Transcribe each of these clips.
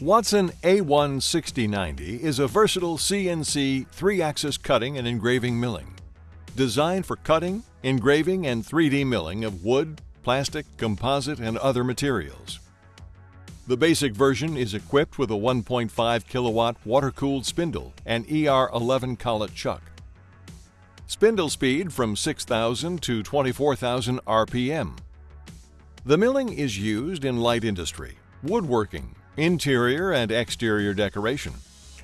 Watson A16090 is a versatile CNC 3-axis cutting and engraving milling. Designed for cutting, engraving, and 3D milling of wood, plastic, composite, and other materials. The basic version is equipped with a 1.5 kilowatt water-cooled spindle and ER11 collet chuck. Spindle speed from 6,000 to 24,000 RPM. The milling is used in light industry, woodworking, interior and exterior decoration,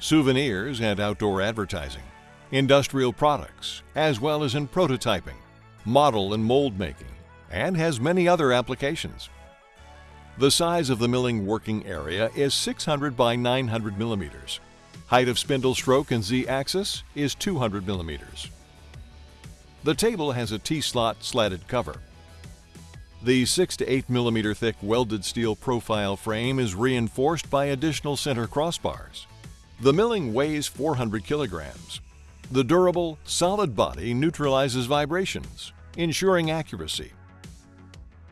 souvenirs and outdoor advertising, industrial products, as well as in prototyping, model and mold making, and has many other applications. The size of the milling working area is 600 by 900 millimeters. Height of spindle stroke and Z-axis is 200 millimeters. The table has a T-slot slatted cover. The 6 to 8 millimeter thick welded steel profile frame is reinforced by additional center crossbars. The milling weighs 400 kilograms. The durable, solid body neutralizes vibrations, ensuring accuracy.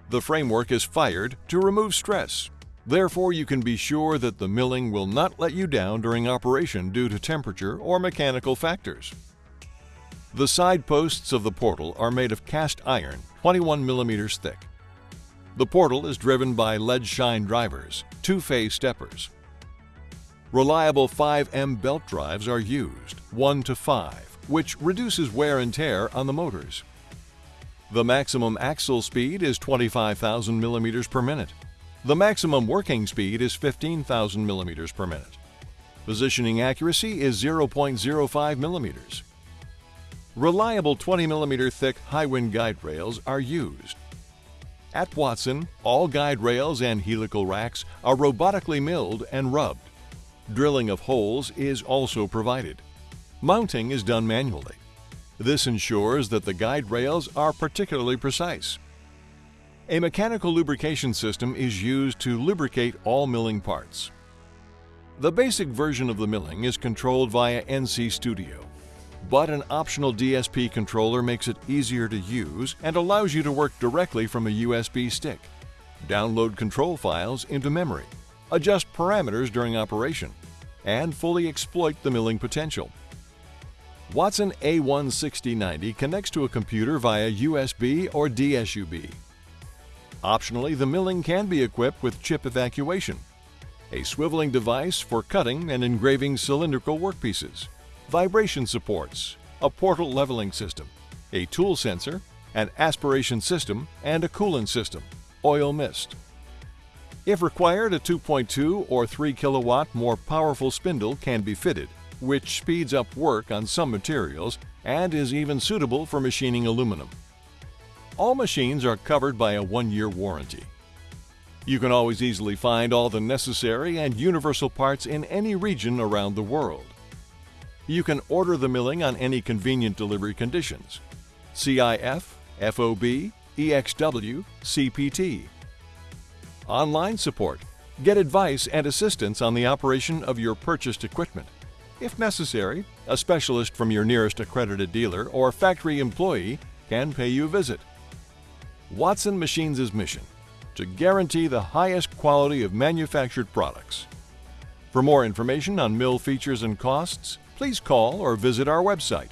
The framework is fired to remove stress. Therefore, you can be sure that the milling will not let you down during operation due to temperature or mechanical factors. The side posts of the portal are made of cast iron 21 millimeters thick. The portal is driven by Leadshine drivers, two-phase steppers. Reliable 5M belt drives are used, 1 to 5, which reduces wear and tear on the motors. The maximum axle speed is 25,000 millimeters per minute. The maximum working speed is 15,000 millimeters per minute. Positioning accuracy is 0.05 millimeters. Reliable 20 millimeter thick HIWIN guide rails are used. At Watson, all guide rails and helical racks are robotically milled and rubbed. Drilling of holes is also provided. Mounting is done manually. This ensures that the guide rails are particularly precise. A mechanical lubrication system is used to lubricate all milling parts. The basic version of the milling is controlled via NC Studio, but an optional DSP controller makes it easier to use and allows you to work directly from a USB stick. Download control files into memory, adjust parameters during operation, and fully exploit the milling potential. Watson A16090 connects to a computer via USB or DSUB. Optionally, the milling can be equipped with chip evacuation, a swiveling device for cutting and engraving cylindrical workpieces, vibration supports, a portal leveling system, a tool sensor, an aspiration system, and a coolant system, oil mist. If required, a 2.2 or 3 kilowatt more powerful spindle can be fitted which speeds up work on some materials and is even suitable for machining aluminum. All machines are covered by a one-year warranty. You can always easily find all the necessary and universal parts in any region around the world. You can order the milling on any convenient delivery conditions. CIF, FOB, EXW, CPT. Online support. Get advice and assistance on the operation of your purchased equipment. If necessary, a specialist from your nearest accredited dealer or factory employee can pay you a visit. Watson Machines' mission to guarantee the highest quality of manufactured products. For more information on mill features and costs, please call or visit our website